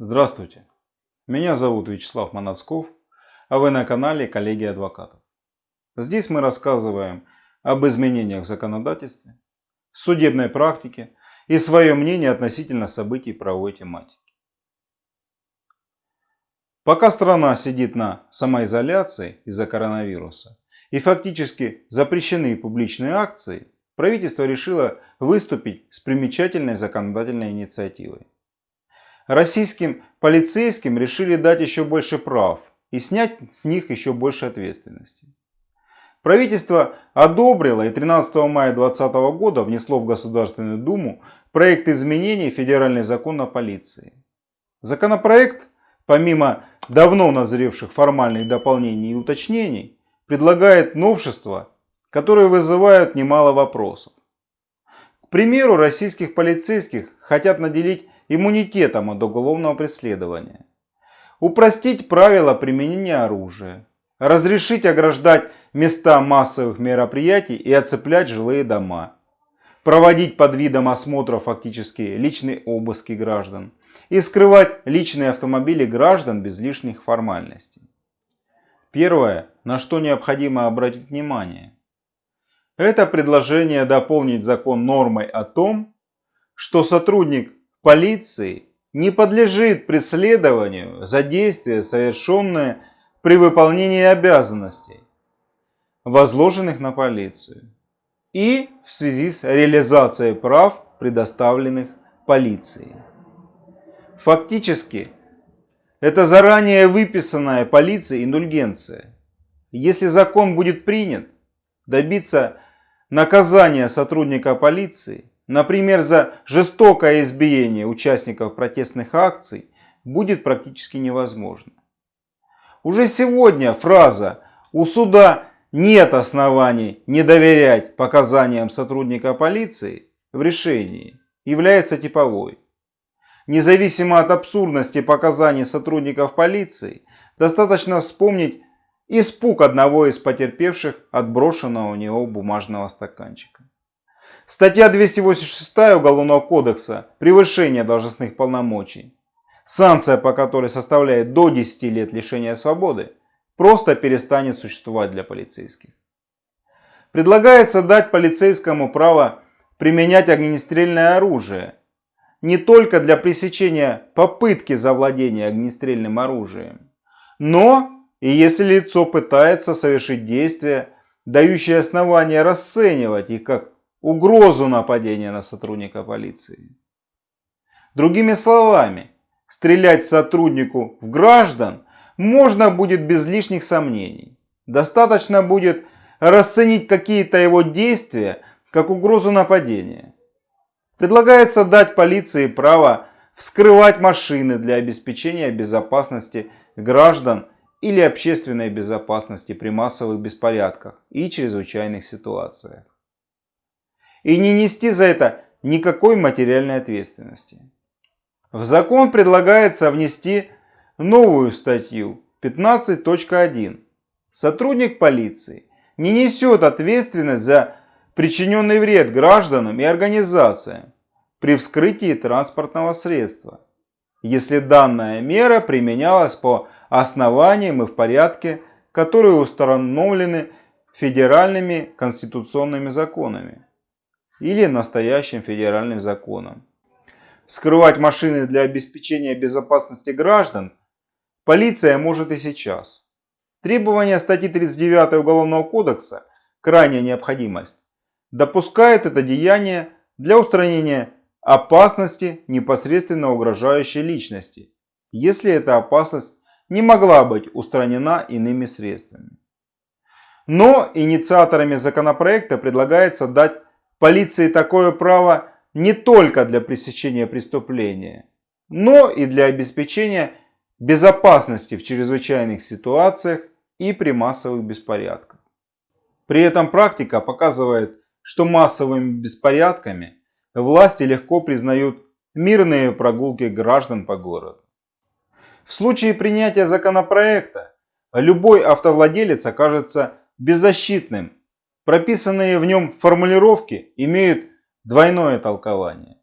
Здравствуйте, меня зовут Вячеслав Манацков, а вы на канале Коллеги Адвокатов. Здесь мы рассказываем об изменениях в законодательстве, судебной практике и свое мнение относительно событий правовой тематики. Пока страна сидит на самоизоляции из-за коронавируса и фактически запрещены публичные акции, правительство решило выступить с примечательной законодательной инициативой. Российским полицейским решили дать еще больше прав и снять с них еще больше ответственности. Правительство одобрило и 13 мая 2020 года внесло в Государственную Думу проект изменений в Федеральный закон о полиции. Законопроект, помимо давно назревших формальных дополнений и уточнений, предлагает новшества, которые вызывают немало вопросов. К примеру, российских полицейских хотят наделить иммунитетом от уголовного преследования. Упростить правила применения оружия. Разрешить ограждать места массовых мероприятий и оцеплять жилые дома. Проводить под видом осмотра фактически личные обыски граждан. И вскрывать личные автомобили граждан без лишних формальностей. Первое, на что необходимо обратить внимание. Это предложение дополнить закон нормой о том, что сотрудник полиции не подлежит преследованию за действия, совершенные при выполнении обязанностей, возложенных на полицию, и в связи с реализацией прав, предоставленных полицией. Фактически, это заранее выписанная полицией индульгенция. Если закон будет принят, добиться наказания сотрудника полиции например, за жестокое избиение участников протестных акций, будет практически невозможно. Уже сегодня фраза «у суда нет оснований не доверять показаниям сотрудника полиции» в решении является типовой. Независимо от абсурдности показаний сотрудников полиции, достаточно вспомнить испуг одного из потерпевших от брошенного у него бумажного стаканчика. Статья 286 Уголовного кодекса. «Превышение должностных полномочий», санкция по которой составляет до 10 лет лишения свободы, просто перестанет существовать для полицейских. Предлагается дать полицейскому право применять огнестрельное оружие. Не только для пресечения попытки завладения огнестрельным оружием, но и если лицо пытается совершить действия, дающие основания расценивать их как угрозу нападения на сотрудника полиции. Другими словами, стрелять сотруднику в граждан можно будет без лишних сомнений. Достаточно будет расценить какие-то его действия как угрозу нападения. Предлагается дать полиции право вскрывать машины для обеспечения безопасности граждан или общественной безопасности при массовых беспорядках и чрезвычайных ситуациях и не нести за это никакой материальной ответственности. В закон предлагается внести новую статью 15.1. Сотрудник полиции не несет ответственность за причиненный вред гражданам и организациям при вскрытии транспортного средства, если данная мера применялась по основаниям и в порядке, которые установлены федеральными конституционными законами или настоящим федеральным законом. Скрывать машины для обеспечения безопасности граждан полиция может и сейчас. Требования статьи 39 Уголовного кодекса «Крайняя необходимость» допускает это деяние для устранения опасности, непосредственно угрожающей личности, если эта опасность не могла быть устранена иными средствами. Но инициаторами законопроекта предлагается дать полиции такое право не только для пресечения преступления, но и для обеспечения безопасности в чрезвычайных ситуациях и при массовых беспорядках. При этом практика показывает, что массовыми беспорядками власти легко признают мирные прогулки граждан по городу. В случае принятия законопроекта любой автовладелец окажется беззащитным прописанные в нем формулировки имеют двойное толкование.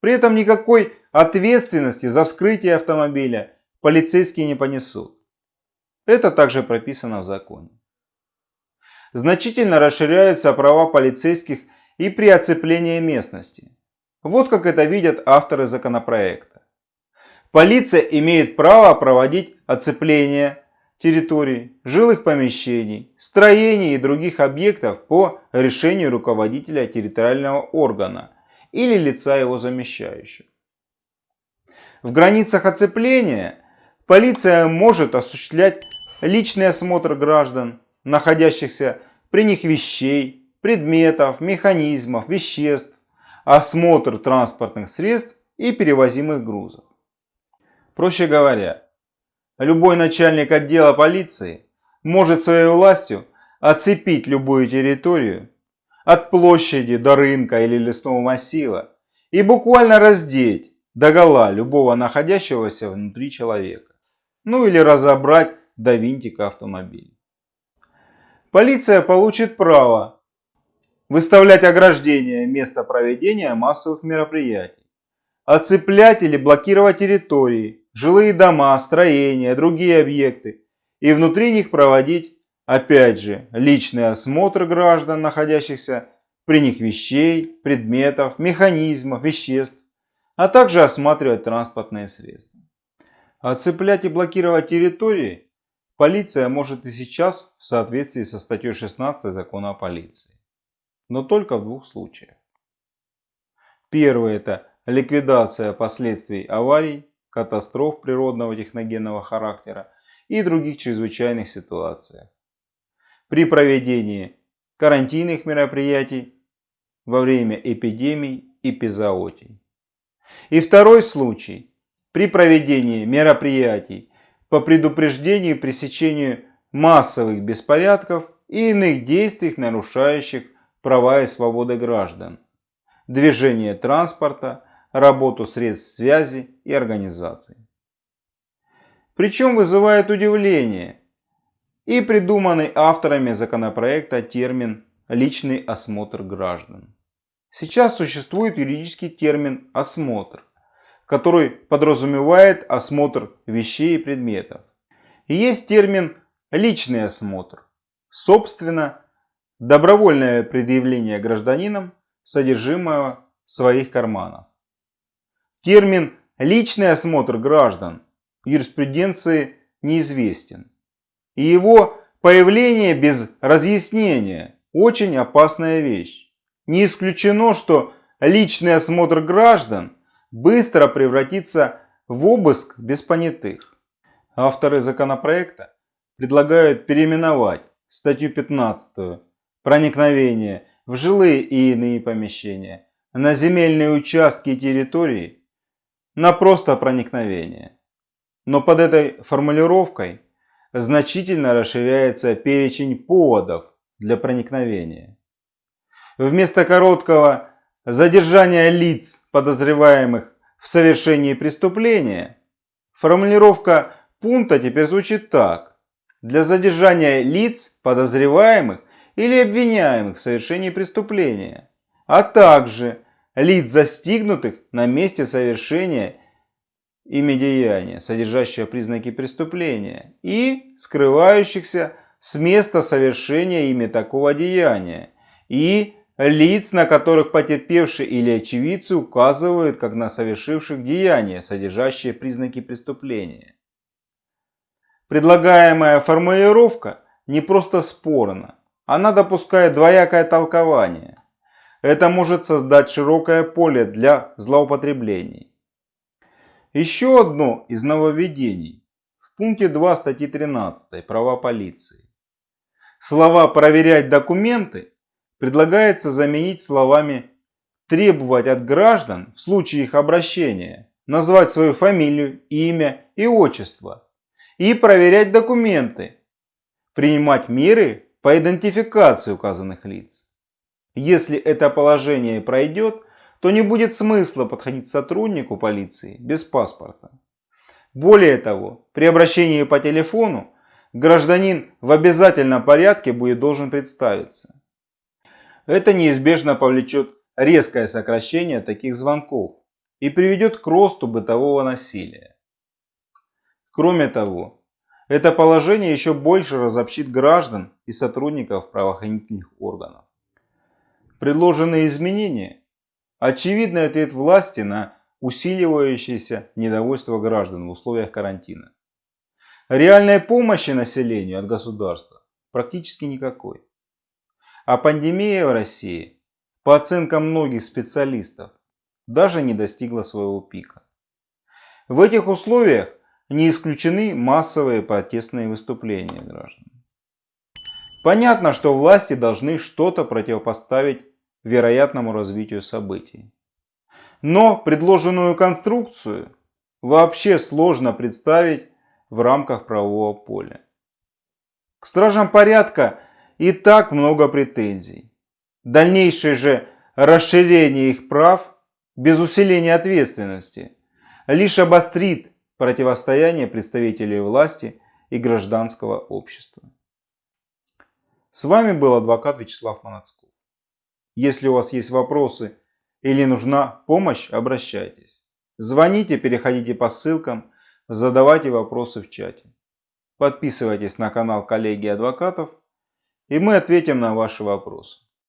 При этом никакой ответственности за вскрытие автомобиля полицейские не понесут. Это также прописано в законе. Значительно расширяются права полицейских и при оцеплении местности. Вот как это видят авторы законопроекта. Полиция имеет право проводить оцепление территорий, жилых помещений, строений и других объектов по решению руководителя территориального органа или лица его замещающего. В границах оцепления полиция может осуществлять личный осмотр граждан, находящихся при них вещей, предметов, механизмов, веществ, осмотр транспортных средств и перевозимых грузов. Проще говоря, Любой начальник отдела полиции может своей властью оцепить любую территорию от площади до рынка или лесного массива и буквально раздеть догола любого находящегося внутри человека. Ну или разобрать до винтика автомобиля. Полиция получит право выставлять ограждения места проведения массовых мероприятий, оцеплять или блокировать территории, жилые дома, строения, другие объекты и внутри них проводить, опять же, личный осмотр граждан, находящихся при них вещей, предметов, механизмов, веществ, а также осматривать транспортные средства. Оцеплять и блокировать территории полиция может и сейчас в соответствии со статьей 16 закона о полиции. Но только в двух случаях. Первый это ликвидация последствий аварий катастроф природного техногенного характера и других чрезвычайных ситуациях. При проведении карантинных мероприятий во время эпидемий и эпизоотий. И второй случай – при проведении мероприятий по предупреждению и пресечению массовых беспорядков и иных действий, нарушающих права и свободы граждан, движение транспорта, работу средств связи и организаций. Причем вызывает удивление и придуманный авторами законопроекта термин «личный осмотр граждан». Сейчас существует юридический термин «осмотр», который подразумевает осмотр вещей и предметов. И есть термин «личный осмотр», собственно, добровольное предъявление гражданином содержимого своих карманов. Термин «личный осмотр граждан» в юриспруденции неизвестен. И его появление без разъяснения – очень опасная вещь. Не исключено, что личный осмотр граждан быстро превратится в обыск без понятых. Авторы законопроекта предлагают переименовать статью 15 «Проникновение в жилые и иные помещения» на земельные участки и территории на просто проникновение. Но под этой формулировкой значительно расширяется перечень поводов для проникновения. Вместо короткого задержания лиц, подозреваемых в совершении преступления, формулировка пункта теперь звучит так. Для задержания лиц, подозреваемых или обвиняемых в совершении преступления, а также лиц застигнутых на месте совершения ими деяния, содержащего признаки преступления, и скрывающихся с места совершения ими такого деяния, и лиц, на которых потерпевшие или очевидцы указывают как на совершивших деяния, содержащие признаки преступления. Предлагаемая формулировка не просто спорна, она допускает двоякое толкование – это может создать широкое поле для злоупотреблений. Еще одно из нововведений в пункте 2 статьи 13 «Права полиции». Слова «проверять документы» предлагается заменить словами «требовать от граждан в случае их обращения назвать свою фамилию, имя и отчество» и проверять документы, принимать меры по идентификации указанных лиц. Если это положение пройдет, то не будет смысла подходить сотруднику полиции без паспорта. Более того, при обращении по телефону гражданин в обязательном порядке будет должен представиться. Это неизбежно повлечет резкое сокращение таких звонков, и приведет к росту бытового насилия. Кроме того, это положение еще больше разобщит граждан и сотрудников правоохранительных органов. Предложенные изменения – очевидный ответ власти на усиливающееся недовольство граждан в условиях карантина. Реальной помощи населению от государства практически никакой. А пандемия в России, по оценкам многих специалистов, даже не достигла своего пика. В этих условиях не исключены массовые протестные выступления граждан. Понятно, что власти должны что-то противопоставить вероятному развитию событий. Но предложенную конструкцию вообще сложно представить в рамках правового поля. К стражам порядка и так много претензий. Дальнейшее же расширение их прав без усиления ответственности лишь обострит противостояние представителей власти и гражданского общества. С вами был адвокат Вячеслав Манацков. Если у вас есть вопросы или нужна помощь, обращайтесь. Звоните, переходите по ссылкам, задавайте вопросы в чате. Подписывайтесь на канал коллеги адвокатов, и мы ответим на ваши вопросы.